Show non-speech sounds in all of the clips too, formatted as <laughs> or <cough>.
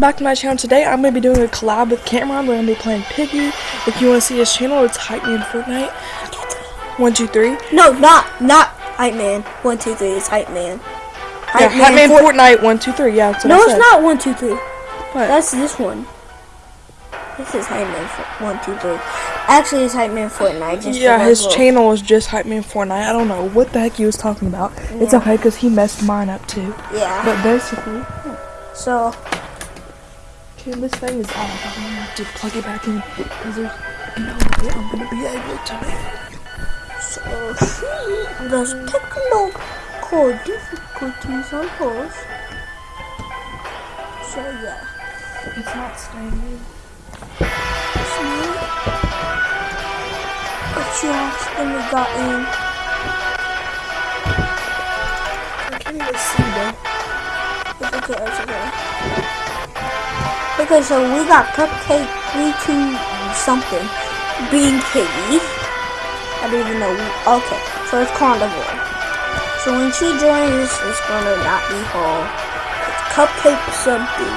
back to my channel today i'm going to be doing a collab with cameron we're going to be playing piggy if you want to see his channel it's hype man fortnite one two three No, not not hype man. One two three. It's hype man. yeah, hype man Fort- fortnite one two three yeah No, it's not one two three. What? That's this one. This is hype man one two three. Actually, it's hype man Fortnite. Just yeah his channel is just hype man fortnite i don't know what the heck he was talking about it's Yeah. okay because he messed mine up too Yeah. but basically So okay this thing is out i'm to have to plug it back in because there's no way i'm to be able to make it so <laughs> there's technical difficulties on course. So yeah. it's not staying in But you accidentally got in. i can't even see though It's okay, it's okay. Okay, so we got Cupcake 32 something. Being Piggy. I don't even know. Okay, so it's Carnivore. So when she joins, it's gonna not be her. It's Cupcake something.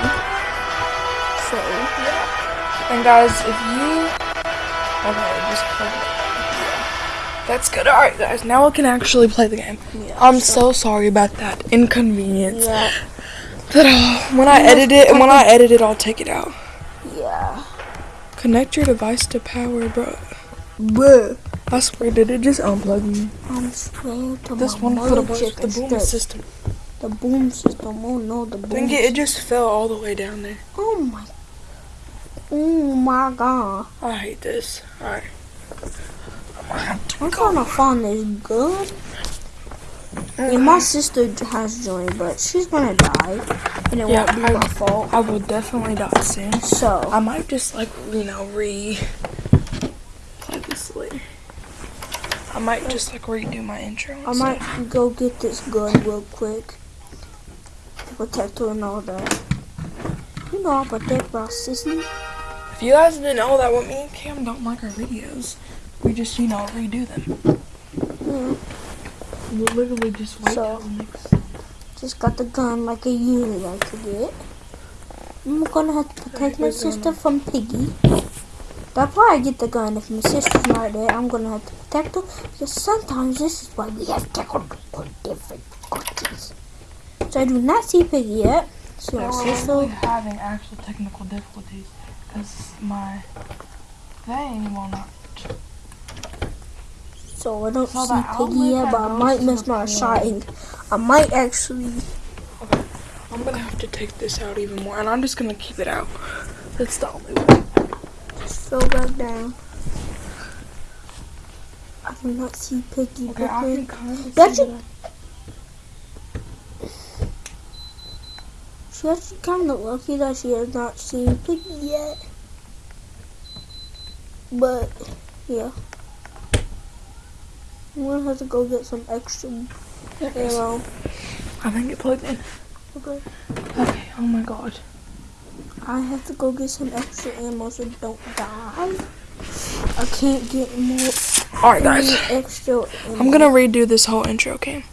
So, yeah. And guys, if you okay, just play. That's good. All right, guys. Now we can actually play the game. yeah. I'm so sorry about that inconvenience. Yeah, But uh, when I edit it, and when I edit it, I'll take it out. yeah. Connect your device to power, bro. Bruh. I swear, did it just unplug me? I'm to This one for the, the boom system. The boom system. Oh no, the boom. Think it, it just fell all the way down there. Oh my. Oh my god. I hate this. All right. I'm gonna have to I'm go. trying to find this And my sister has joined, but she's gonna die. And it Yeah, won't be I- my fault. I will definitely die soon. So, I might just like you know re play this later. I might just like redo my intro. I stuff. might go get this gun real quick. The protector and all that. You know, I protect my sister. If you guys didn't know that, what me and Cam don't like our videos, we just you know redo them. Yeah. We literally just wait So-. Just got the gun like I usually like to get. I'm gonna have to protect my sister from Piggy. That's why I get the gun. If my sister's not there, I'm gonna have to protect her. Because sometimes this is why we have technical difficulties. So I do not see Piggy yet. So my uh, we're having actual technical difficulties because my thing will not. So I don't see Piggy yet, but I might miss my shotting. I might actually. I'm gonna have to take this out even more, and I'm just gonna keep it out. That's the only way. Fell back down. I do not see Piggy. Okay, I can kind of That's see it. She's actually kind of lucky that she has not seen Piggy yet. But, yeah. I'm gonna have to go get some extra ammo. I think it plugged in. Okay. Okay, oh my god. I have to go get some extra ammo so don't die. I can't get more Alright, guys. extra ammo. I'm gonna redo this whole intro? Okay.